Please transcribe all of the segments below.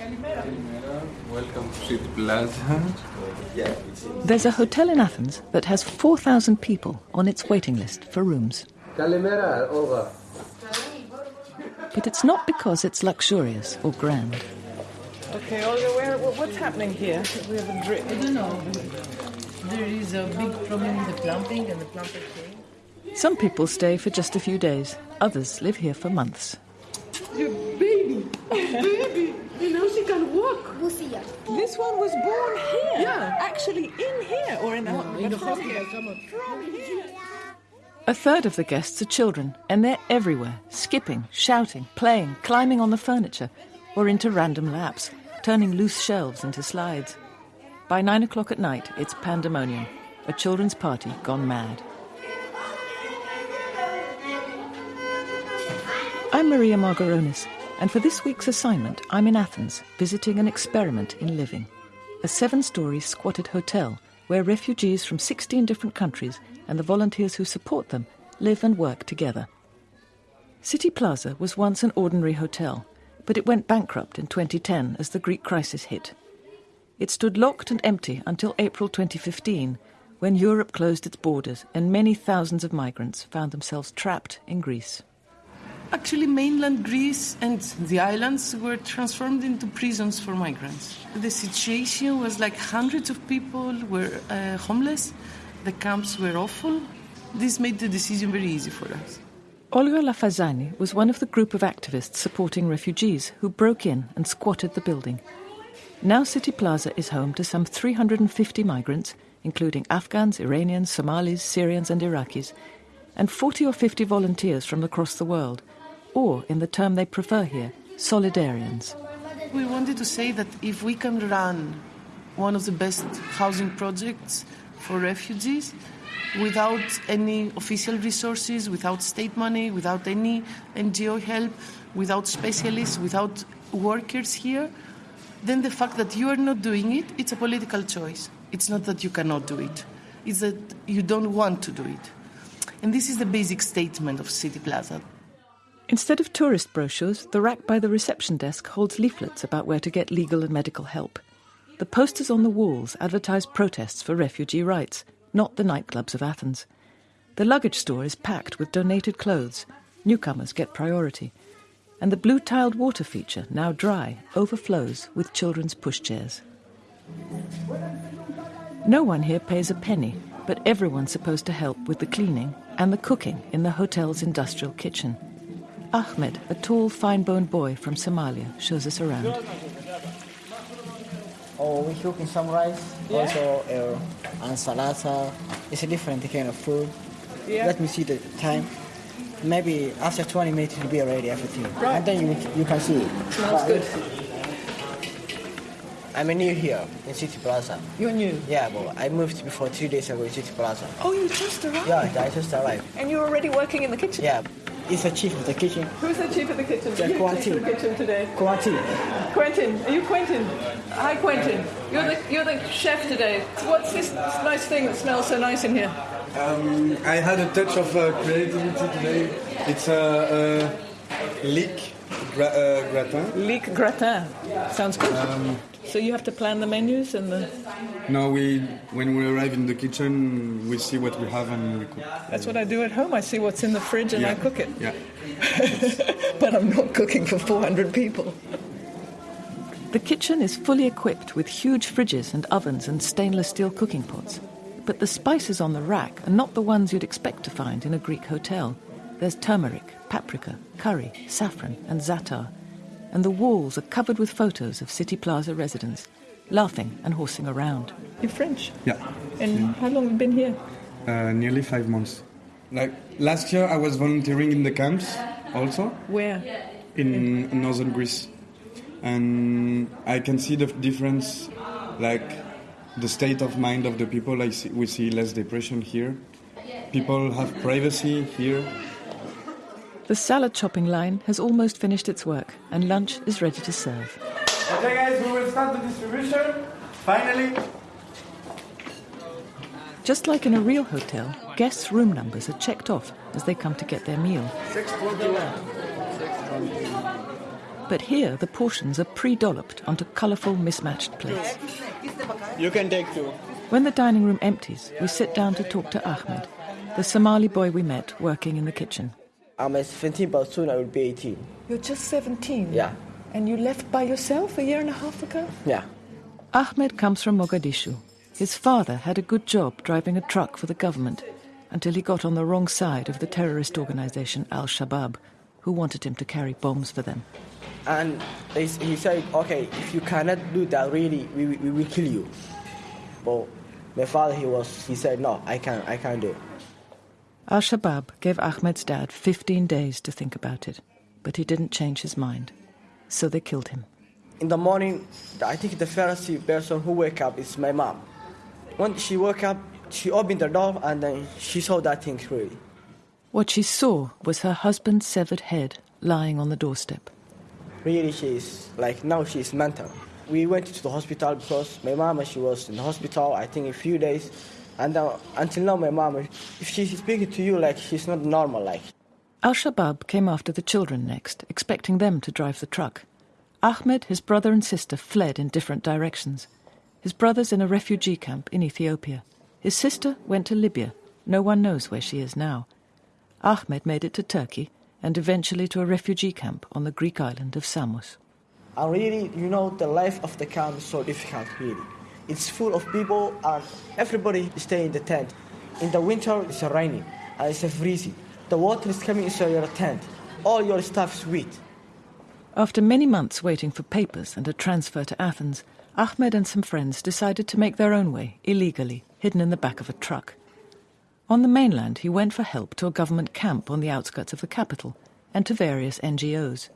Welcome to City Plaza. There's a hotel in Athens that has 4,000 people on its waiting list for rooms. Kalimera, Olga. But it's not because it's luxurious or grand. Okay, Olga, where, what's happening here? We have a drip. I don't know. There is a big problem with the plumbing and the plumber came. Some people stay for just a few days, others live here for months. Your baby, baby, you know she can walk. Lucia. This one was born here. Yeah. Actually, in here or in the, In the hospital, here. come on. From here. A third of the guests are children, and they're everywhere, skipping, shouting, playing, climbing on the furniture, or into random laps, turning loose shelves into slides. By nine o'clock at night, it's pandemonium, a children's party gone mad. I'm Maria Margaronis, and for this week's assignment, I'm in Athens, visiting an experiment in living. A seven story squatted hotel where refugees from 16 different countries and the volunteers who support them live and work together. City Plaza was once an ordinary hotel, but it went bankrupt in 2010 as the Greek crisis hit. It stood locked and empty until April 2015, when Europe closed its borders and many thousands of migrants found themselves trapped in Greece. Actually, mainland Greece and the islands were transformed into prisons for migrants. The situation was like hundreds of people were uh, homeless. The camps were awful. This made the decision very easy for us. Olga Lafazani was one of the group of activists supporting refugees who broke in and squatted the building. Now City Plaza is home to some 350 migrants, including Afghans, Iranians, Somalis, Syrians, and Iraqis, and 40 or 50 volunteers from across the world, or, in the term they prefer here, solidarians. We wanted to say that if we can run one of the best housing projects for refugees without any official resources, without state money, without any NGO help, without specialists, without workers here, then the fact that you are not doing it, it's a political choice. It's not that you cannot do it, it's that you don't want to do it. And this is the basic statement of City Plaza. Instead of tourist brochures, the rack by the reception desk holds leaflets about where to get legal and medical help. The posters on the walls advertise protests for refugee rights, not the nightclubs of Athens. The luggage store is packed with donated clothes. Newcomers get priority. And the blue tiled water feature, now dry, overflows with children's pushchairs. No one here pays a penny, but everyone's supposed to help with the cleaning and the cooking in the hotel's industrial kitchen. Ahmed, a tall, fine boned boy from Somalia, shows us around. Oh, we cooking some rice, also uh, and salata. It's a different kind of food. Yeah. Let me see the time. Maybe after 20 minutes it will be ready everything. Right. And then you, you can see it. Smells good. I'm new here in City Plaza. You're new. Yeah, but I moved before three days ago in City Plaza. Oh, you just arrived. Yeah, I just arrived. And you're already working in the kitchen. Yeah, it's the chief of the kitchen. Who's the chief of the kitchen? Yeah, You're chief of Quentin. the kitchen today. Quality. Quentin, are you Quentin? Hi, Quentin. You're the you're the chef today. What's this nice thing that smells so nice in here? Um, I had a touch of uh, creativity today. It's a, a leek gra- uh, gratin. Leek gratin. Sounds good. So you have to plan the menus and the. No, we when we arrive in the kitchen, we see what we have and we cook. That's what I do at home. I see what's in the fridge and I cook it. Yeah. but I'm not cooking for 400 people. The kitchen is fully equipped with huge fridges and ovens and stainless steel cooking pots. But the spices on the rack are not the ones you'd expect to find in a Greek hotel. There's turmeric, paprika, curry, saffron, and za'atar. And the walls are covered with photos of City Plaza residents, laughing and horsing around. You're French. Yeah. And how long have you been here? Uh, nearly five months. Like last year, I was volunteering in the camps also Where? in northern Greece, and I can see the difference, like the state of mind of the people. I see, we see less depression here. People have privacy here. The salad chopping line has almost finished its work, and lunch is ready to serve. Okay, guys, we will start the distribution. Finally. Just like in a real hotel, guests' room numbers are checked off as they come to get their meal. But here, the portions are pre dolloped onto colourful, mismatched plates. You can take two. When the dining room empties, we sit down to talk to Ahmed, the Somali boy we met working in the kitchen. I'm 17, but soon I will be 18. You're just 17? Yeah. And you left by yourself a year and a half ago? Yeah. Ahmed comes from Mogadishu. His father had a good job driving a truck for the government until he got on the wrong side of the terrorist organization Al Shabaab, who wanted him to carry bombs for them. And he said, okay, if you cannot do that, really, we, we will kill you. But my father, he was, he said, no, I can't, I can't do it. Al Shabaab gave Ahmed's dad 15 days to think about it, but he didn't change his mind. So they killed him. In the morning, I think the first person who wake up is my mom. When she woke up, she opened the door and then she saw that thing really. What she saw was her husband's severed head lying on the doorstep. Really, she's like now she's mental. We went to the hospital because my mama she was in the hospital. I think a few days, and uh, until now my mom, if she's speaking to you like she's not normal like. Al Shabaab came after the children next, expecting them to drive the truck. Ahmed, his brother, and sister fled in different directions. His brother's in a refugee camp in Ethiopia. His sister went to Libya. No one knows where she is now. Ahmed made it to Turkey and eventually to a refugee camp on the Greek island of Samos. And really, you know, the life of the camp is so difficult, really. It's full of people and everybody stay in the tent. In the winter, it's raining and it's freezing. The water is coming into your tent. All your stuff is wet. After many months waiting for papers and a transfer to Athens, Ahmed and some friends decided to make their own way, illegally, hidden in the back of a truck. On the mainland, he went for help to a government camp on the outskirts of the capital and to various NGOs.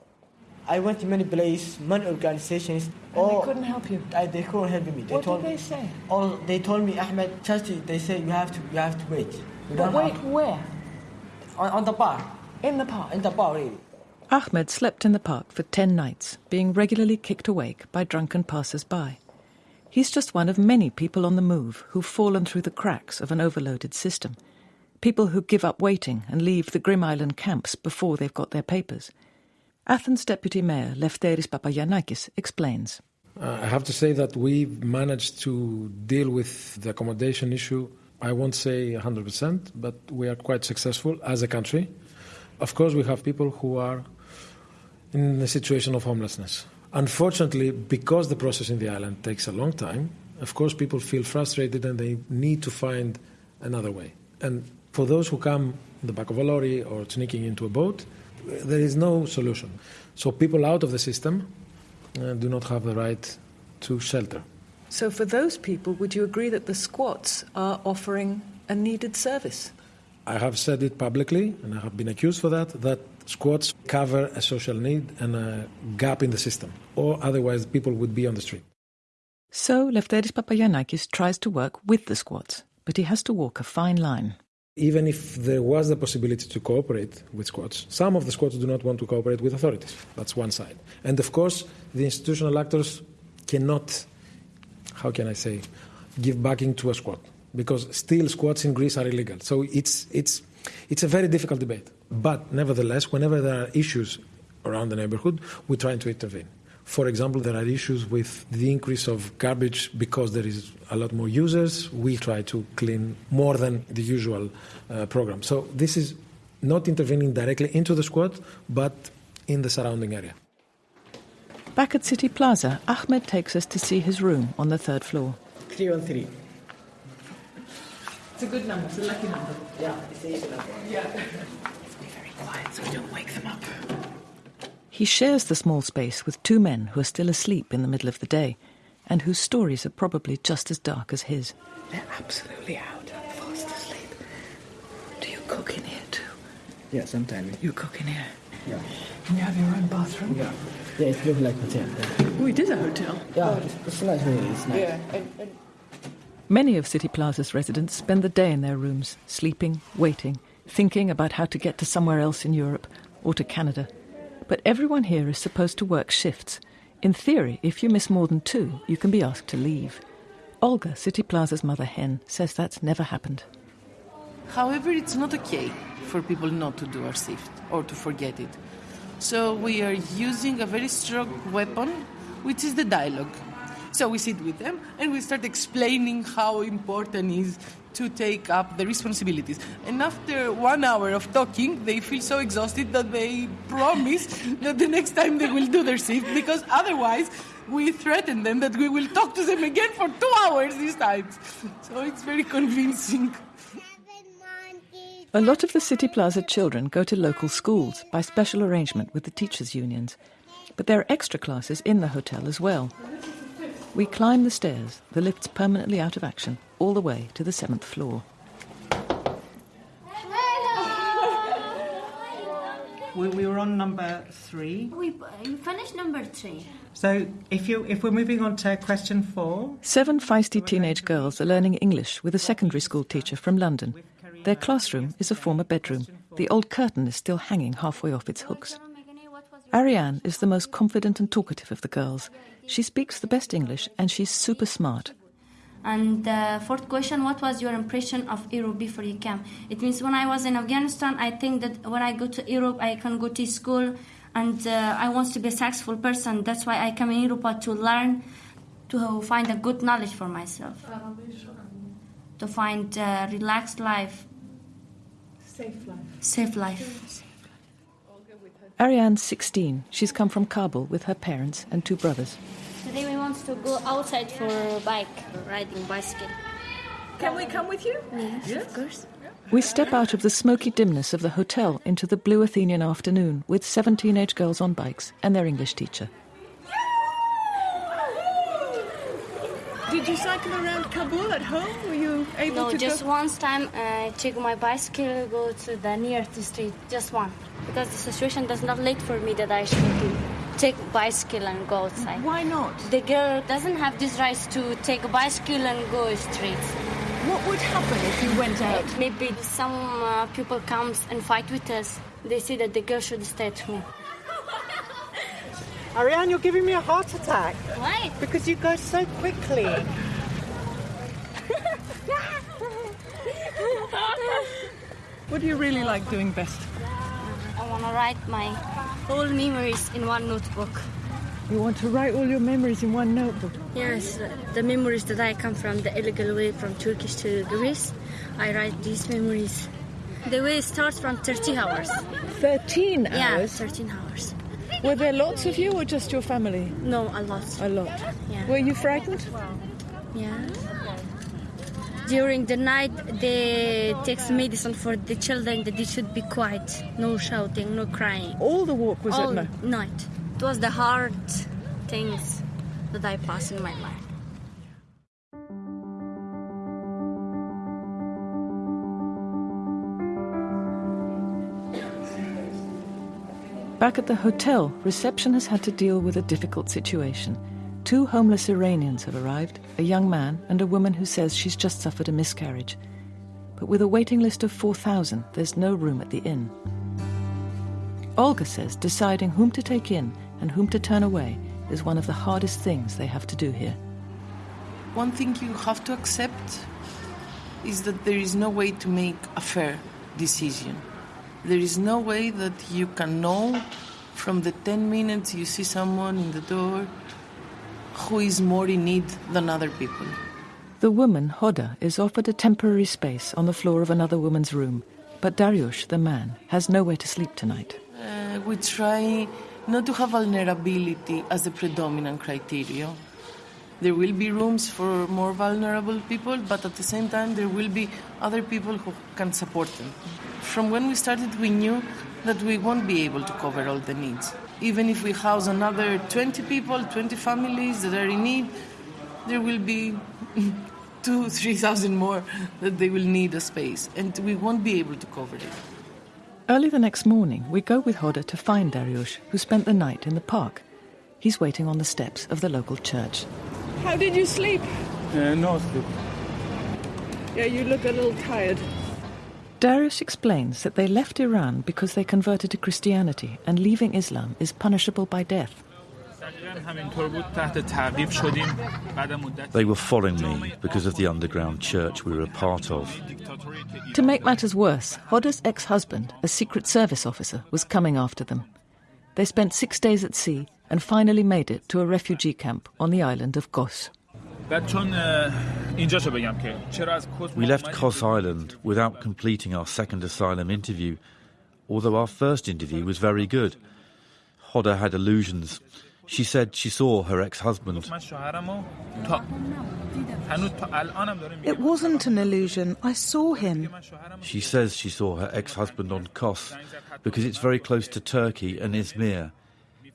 I went to many places, many organizations. And they couldn't help you? I, they couldn't help me. They What told did they me, say? All they told me, Ahmed, just they say you have to, you have to wait. You But wait, have- where? on, on the bar, In the park? in the bar, really. Ahmed slept in the park for 10 nights, being regularly kicked awake by drunken passers by. He's just one of many people on the move who've fallen through the cracks of an overloaded system. People who give up waiting and leave the Greek island camps before they've got their papers. Athens Deputy Mayor Lefteris Papagiannakis explains. Uh, I have to say that we've managed to deal with the accommodation issue. I won't say 100%, but we are quite successful as a country. Of course, we have people who are in a situation of homelessness. Unfortunately, because the process in the island takes a long time, of course, people feel frustrated and they need to find another way. And for those who come in the back of a lorry or sneaking into a boat, there is no solution. So people out of the system uh, do not have the right to shelter. So, for those people, would you agree that the squats are offering a needed service? I have said it publicly, and I have been accused for that, that squats cover a social need and a gap in the system, or otherwise people would be on the street. So Lefteris Papagiannakis tries to work with the squats, but he has to walk a fine line. Even if there was the possibility to cooperate with squads, some of the squads do not want to cooperate with authorities. That's one side. And of course, the institutional actors cannot, how can I say, give backing to a squad because still squads in Greece are illegal. So it's, it's, it's a very difficult debate. But nevertheless, whenever there are issues around the neighborhood, we try to intervene. For example, there are issues with the increase of garbage because there is a lot more users. We try to clean more than the usual uh, program. So this is not intervening directly into the squad, but in the surrounding area. Back at City Plaza, Ahmed takes us to see his room on the third floor. Three on three. It's a good number, it's a lucky number. Yeah, it's easy number. Yeah. Let's be very Quiet so we don't wake them up. He shares the small space with two men who are still asleep in the middle of the day and whose stories are probably just as dark as his. They're absolutely out, I'm fast asleep. Do you cook in here too? Yeah, sometimes. You cook in here? Yeah. And you have your own bathroom? Yeah. Yeah, it looks like a hotel. Yeah, Oh, it is a hotel. yeah it's, it's nice, really. It's nice. Yeah, and, and Many of City Plaza's residents spend the day in their rooms, sleeping, waiting, thinking about how to get to somewhere else in Europe or to Canada. But everyone here is supposed to work shifts. In theory, if you miss more than two, you can be asked to leave. Olga, City Plaza's mother hen, says that's never happened. However, it's not okay for people not to do our shift or to forget it. So we are using a very strong weapon, which is the dialogue. So we sit with them and we start explaining how important it is to take up the responsibilities. And after one hour of talking, they feel so exhausted that they promise that the next time they will do their shift because otherwise we threaten them that we will talk to them again for two hours this time. So it's very convincing. A lot of the City Plaza children go to local schools by special arrangement with the teachers' unions. But there are extra classes in the hotel as well. We climb the stairs, the lift's permanently out of action, all the way to the seventh floor. We, we were on number three. We you finished number three. So if you if we're moving on to question four, Seven feisty teenage girls are learning English with a secondary school teacher from London. Their classroom is a former bedroom. The old curtain is still hanging halfway off its hooks. Ariane is the most confident and talkative of the girls. She speaks the best English and she's super smart. And the fourth question, what was your impression of Europe before you came? It means when I was in Afghanistan, I think that when I go to Europe, I can go to school and uh, I want to be a successful person. That's why I come in Europe to learn, to find a good knowledge for myself, to find a relaxed life, Safe life. safe life. Ariane's 16. She's come from Kabul with her parents and two brothers. Today we want to go outside for a bike, riding bicycle. Can we come with you? Yes, of course. We step out of the smoky dimness of the hotel into the blue Athenian afternoon with seven teenage girls on bikes and their English teacher. Did you cycle around Kabul at home? Were you able No, to just go? once time uh, I take my bicycle, go to the nearest street, just one. Because the situation does not let for me that I should take bicycle and go outside. Why not? The girl doesn't have this right to take a bicycle and go straight. What would happen if you went out? Maybe some uh, people comes and fight with us. They say that the girl should stay at home. Ariane, you're giving me a heart attack Why? because you go so quickly. What do you really like doing best? I want to write my whole memories in one notebook. You want to write all your memories in one notebook? Yes, the memories that I come from the illegal way from Turkish to Greece, I write these memories. The way starts from 30 hours. 13 hours? Yeah, hours? 13 hours. Were there lots of you or just your family? No, a lot. A lot. Yeah. Were you frightened? Yeah. During the night, they take medicine for the children that they should be quiet, no shouting, no crying. All the walk was All at night. night. It was the hard things that I passed in my life. Back at the hotel, reception has had to deal with a difficult situation. Two homeless Iranians have arrived a young man and a woman who says she's just suffered a miscarriage. But with a waiting list of 4,000, there's no room at the inn. Olga says deciding whom to take in and whom to turn away is one of the hardest things they have to do here. One thing you have to accept is that there is no way to make a fair decision. There is no way that you can know from the 10 minutes you see someone in the door who is more in need than other people. The woman, Hoda, is offered a temporary space on the floor of another woman's room, but Dariush, the man, has nowhere to sleep tonight. Uh, we try not to have vulnerability as the predominant criteria. There will be rooms for more vulnerable people, but at the same time, there will be other people who can support them. From when we started, we knew that we won't be able to cover all the needs. Even if we house another 20 people, 20 families that are in need, there will be two, 3,000 more that they will need a space, and we won't be able to cover it. Early the next morning, we go with Hoda to find Dariush, who spent the night in the park. He's waiting on the steps of the local church. How did you sleep? Uh, no sleep. Yeah, you look a little tired. Dariush explains that they left Iran because they converted to Christianity and leaving Islam is punishable by death. They were following me because of the underground church we were a part of. To make matters worse, Hoda's ex husband, a Secret Service officer, was coming after them. They spent six days at sea and finally made it to a refugee camp on the island of Kos. We left Kos Island without completing our second asylum interview, although our first interview was very good. Hoda had illusions. She said she saw her ex husband. It wasn't an illusion. I saw him. She says she saw her ex husband on Kos because it's very close to Turkey and Izmir.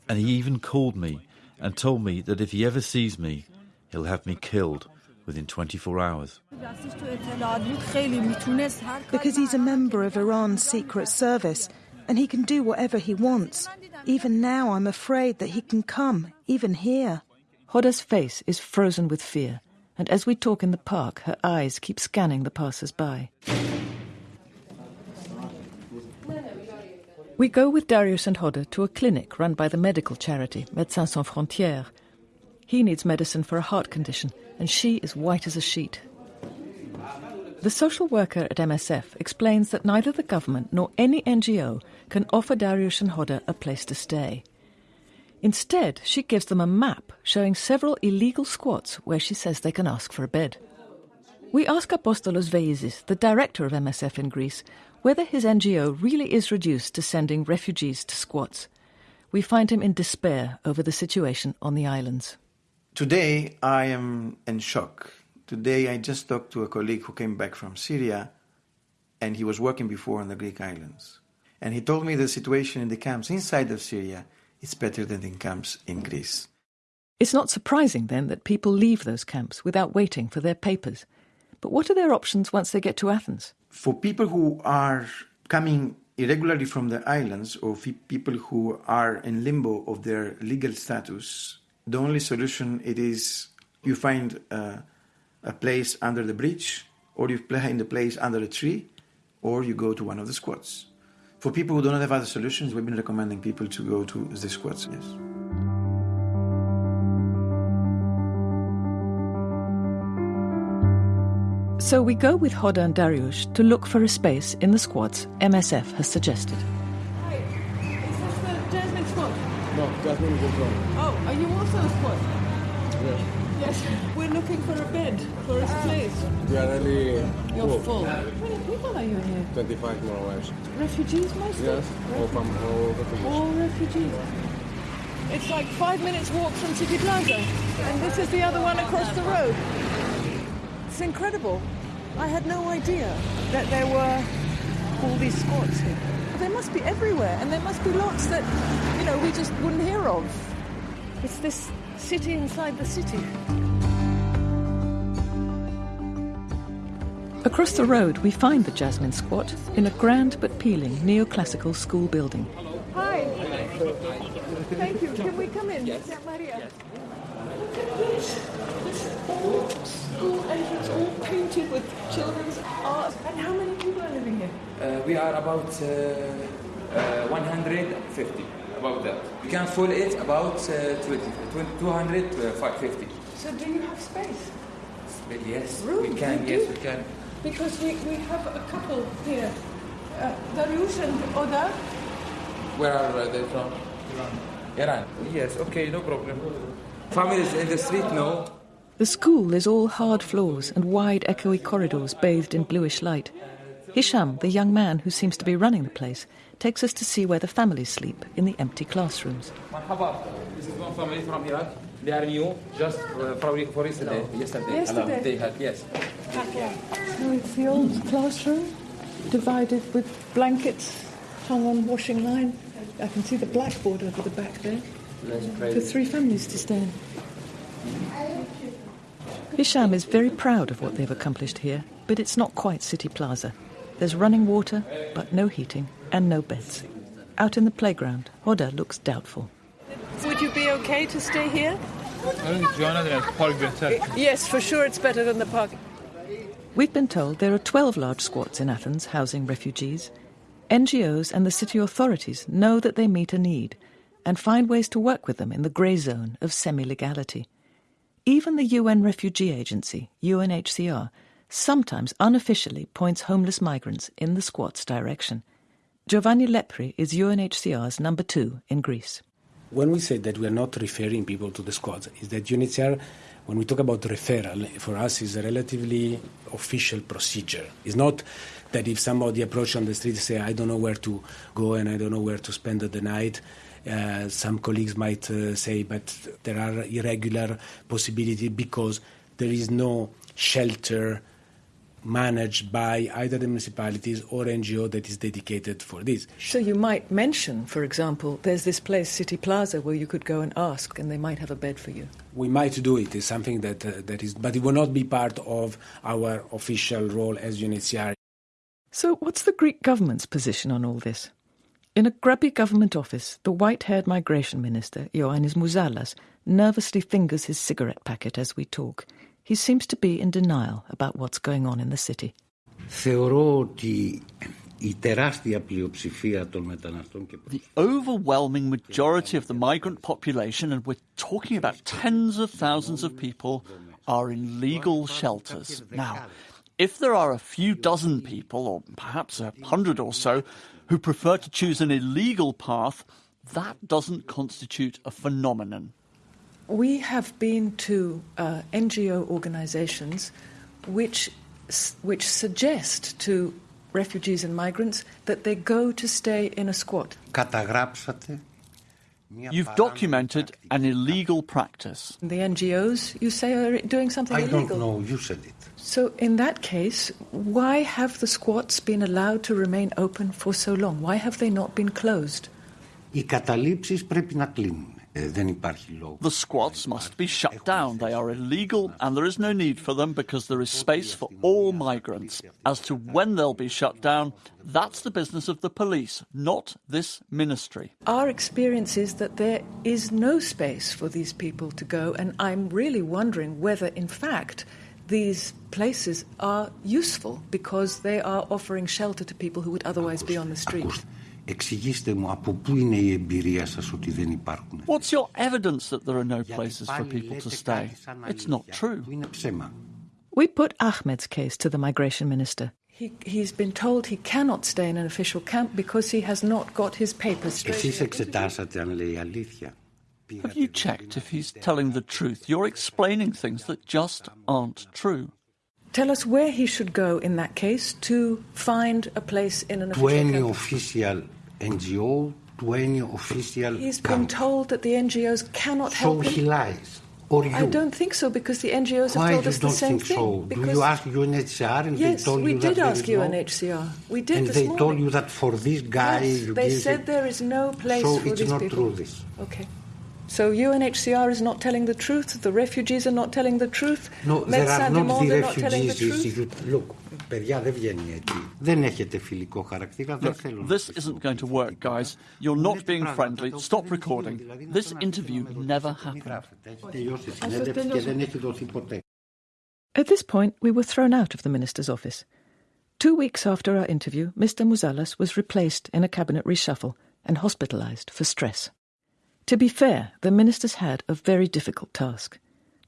And he even called me and told me that if he ever sees me, he'll have me killed within 24 hours. Because he's a member of Iran's secret service and he can do whatever he wants. Even now, I'm afraid that he can come, even here. Hoda's face is frozen with fear, and as we talk in the park, her eyes keep scanning the passers by. We go with Darius and Hoda to a clinic run by the medical charity Médecins Sans Frontières. He needs medicine for a heart condition, and she is white as a sheet. The social worker at MSF explains that neither the government nor any NGO can offer Darius and Hoda a place to stay. Instead, she gives them a map showing several illegal squats where she says they can ask for a bed. We ask Apostolos Veizis, the director of MSF in Greece, whether his NGO really is reduced to sending refugees to squats. We find him in despair over the situation on the islands. Today, I am in shock. Today, I just talked to a colleague who came back from Syria, and he was working before on the Greek islands. And he told me the situation in the camps inside of Syria is better than in camps in Greece. It's not surprising, then, that people leave those camps without waiting for their papers. But what are their options once they get to Athens? For people who are coming irregularly from the islands or people who are in limbo of their legal status, the only solution it is you find uh, a place under the bridge, or you find a place under a tree, or you go to one of the squats. For people who don't have other solutions, we've been recommending people to go to the squats, yes. So we go with Hoda and Dariush to look for a space in the squats MSF has suggested. Hi, is this the Jasmine squat? No, Jasmine is wrong. Oh, are you also a squat? Yes. Yes, we're looking for a bed, for a ah. place. We are really You're full. How many people are you here? 25 more or less. Refugees mostly? Yes, all from all refugees. All refugees. It's like five minutes walk from City Plaza, and this is the other one across the road. It's incredible. I had no idea that there were all these squats here. They must be everywhere, and there must be lots that, you know, we just wouldn't hear of. It's this city inside the city. Across the road, we find the Jasmine Squat in a grand but peeling neoclassical school building. Hi. Thank you. Can we come in? Yes. Maria. Look at this. This old school entrance, all painted with children's art. And how many people are living here? Uh, we are about uh, uh, 150, about that. We can fill it about uh, 20, 20, 200 to 550. So do you have space? Yes, Room, we can, yes, do? we can. Because we, we have a couple here. Uh, Dariush and Oda. Where are uh, they from? Iran. Iran. Yes, okay, no problem. Families in the street, no. The school is all hard floors and wide, echoey corridors bathed in bluish light. Hisham, the young man who seems to be running the place, takes us to see where the families sleep in the empty classrooms. This is one family from Iraq. They are new, just uh, probably for yesterday. Yesterday. Yesterday. They had, yes. So it's the old classroom, divided with blankets hung on washing line. I can see the blackboard over the back there. For three families to stay in. Hisham is very proud of what they've accomplished here, but it's not quite City Plaza. There's running water, but no heating and no beds. Out in the playground, Hoda looks doubtful. Would you be okay to stay here? Yes, for sure it's better than the park. We've been told there are 12 large squats in Athens housing refugees. NGOs and the city authorities know that they meet a need and find ways to work with them in the grey zone of semi legality. Even the UN Refugee Agency, UNHCR, sometimes unofficially points homeless migrants in the squat's direction. Giovanni Lepri is UNHCR's number two in Greece. When we say that we are not referring people to the squads, is that UNHCR, when we talk about referral, for us is a relatively official procedure. It's not that if somebody approaches on the street say, I don't know where to go and I don't know where to spend the night, uh, some colleagues might uh, say, but there are irregular possibilities because there is no shelter managed by either the municipalities or NGO that is dedicated for this. So you might mention, for example, there's this place, City Plaza, where you could go and ask, and they might have a bed for you. We might do it. It's something that uh, that is, but it will not be part of our official role as UNHCR. So, what's the Greek government's position on all this? In a grubby government office, the white haired migration minister, Ioannis Mouzalas, nervously fingers his cigarette packet as we talk. He seems to be in denial about what's going on in the city. The overwhelming majority of the migrant population, and we're talking about tens of thousands of people, are in legal shelters. Now, if there are a few dozen people, or perhaps a hundred or so, who prefer to choose an illegal path, that doesn't constitute a phenomenon. We have been to uh, NGO organizations which, which suggest to refugees and migrants that they go to stay in a squat. Καταγράψατε You've documented an illegal practice. The NGOs, you say, are doing something I illegal. don't know, you said it. So, in that case, why have the squats been allowed to remain open for so long? Why have they not been closed? Οι καταλήψεις πρέπει να κλείνουν. The squads must be shut down. They are illegal and there is no need for them because there is space for all migrants. As to when they'll be shut down, that's the business of the police, not this ministry. Our experience is that there is no space for these people to go, and I'm really wondering whether, in fact, these places are useful because they are offering shelter to people who would otherwise be on the street. Εξηγήστε μου από πού είναι η εμπειρία σας ότι δεν υπάρχουν. What's your evidence that there are no places for people to stay? It's not true. Είναι ψέμα. We put Ahmed's case to the migration minister. He, he's been told he cannot stay in an official camp because he has not got his papers straight. Εσείς εξετάσατε αν λέει αλήθεια. Have you checked if he's telling the truth? You're explaining things that just aren't true. Tell us where he should go in that case to find a place in an To official any camp. official NGO, to any official He's been camp. told that the NGOs cannot So help he him. lies. Or you. I don't think so because the NGOs have Why told you us the don't same think thing. so? Do you ask UNHCR and yes, they told we you did that there ask is no- UNHCR. We did and they morning. told you that for this guy yes, they said it- there is no place so for it's these not people. true this. Okay. So UNHCR is not telling the truth. The refugees are not telling the truth. No, there are not the are not telling the refugees. truth. You- Look, παιδιά δεν βγαίνει. Δεν έχετε φιλικό χαρακτήρα, δεν θέλω This isn't going to work, guys. You're not being friendly. Stop recording. This interview never happened. Τελειώσει η συνέντευξη και δεν έχει δοθεί ποτέ. At this point, we were thrown out of the minister's office. Two weeks after our interview, Mr. Mouzalas was replaced in a cabinet reshuffle and hospitalized for stress. To be fair, the ministers had a very difficult task.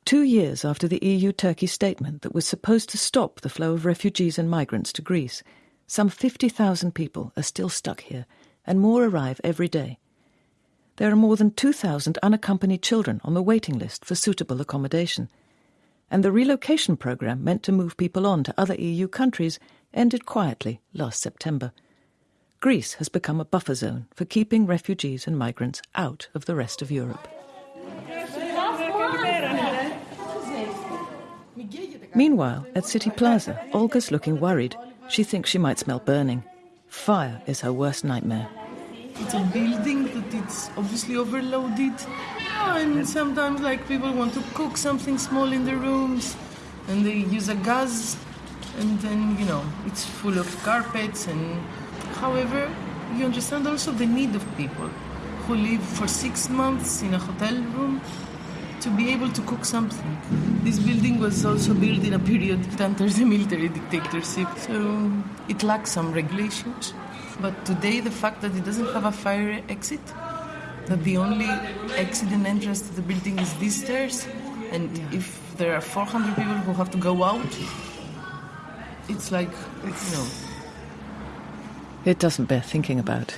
Two years after the EU Turkey statement that was supposed to stop the flow of refugees and migrants to Greece, some 50,000 people are still stuck here, and more arrive every day. There are more than 2,000 unaccompanied children on the waiting list for suitable accommodation. And the relocation programme meant to move people on to other EU countries ended quietly last September. Greece has become a buffer zone for keeping refugees and migrants out of the rest of Europe. Meanwhile, at City Plaza, Olga's looking worried. She thinks she might smell burning. Fire is her worst nightmare. It's a building that it's obviously overloaded. And sometimes like people want to cook something small in the rooms and they use a gas and then you know it's full of carpets and however you understand also the need of people who live for six months in a hotel room to be able to cook something. This building was also built in a period under the military dictatorship, so it lacks some regulations. But today, the fact that it doesn't have a fire exit, that the only exit and entrance to the building is these stairs, and if there are 400 people who have to go out, it's like, you know, It doesn't bear thinking about.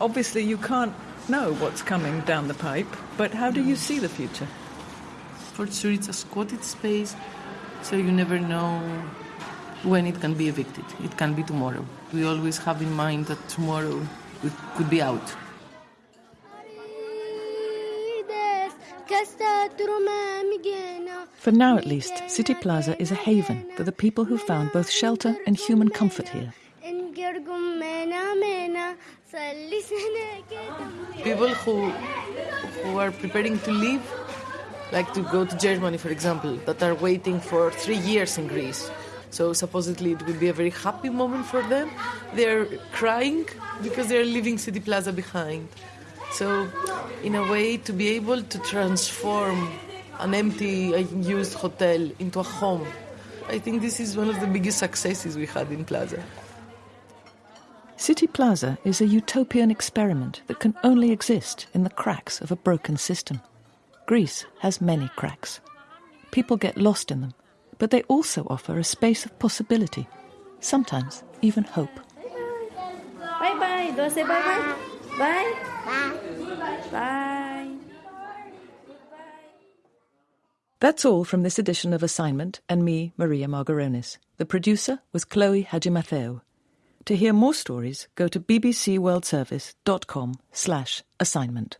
Obviously, you can't know what's coming down the pipe, but how do you see the future? For sure, it's a squatted space, so you never know when it can be evicted. It can be tomorrow. We always have in mind that tomorrow it could be out. For now, at least, City Plaza is a haven for the people who found both shelter and human comfort here. People who who are preparing to leave, like to go to Germany, for example, that are waiting for three years in Greece. So supposedly it will be a very happy moment for them. They're crying because they're leaving City Plaza behind. So, in a way, to be able to transform an empty, unused hotel into a home, I think this is one of the biggest successes we had in Plaza. City Plaza is a utopian experiment that can only exist in the cracks of a broken system. Greece has many cracks. People get lost in them, but they also offer a space of possibility, sometimes even hope. Bye bye. Do I say bye bye? Bye. Bye. Bye. That's all from this edition of Assignment and me, Maria Margaronis. The producer was Chloe Hadjimatheou. To hear more stories, go to bbcworldservice.com slash assignment.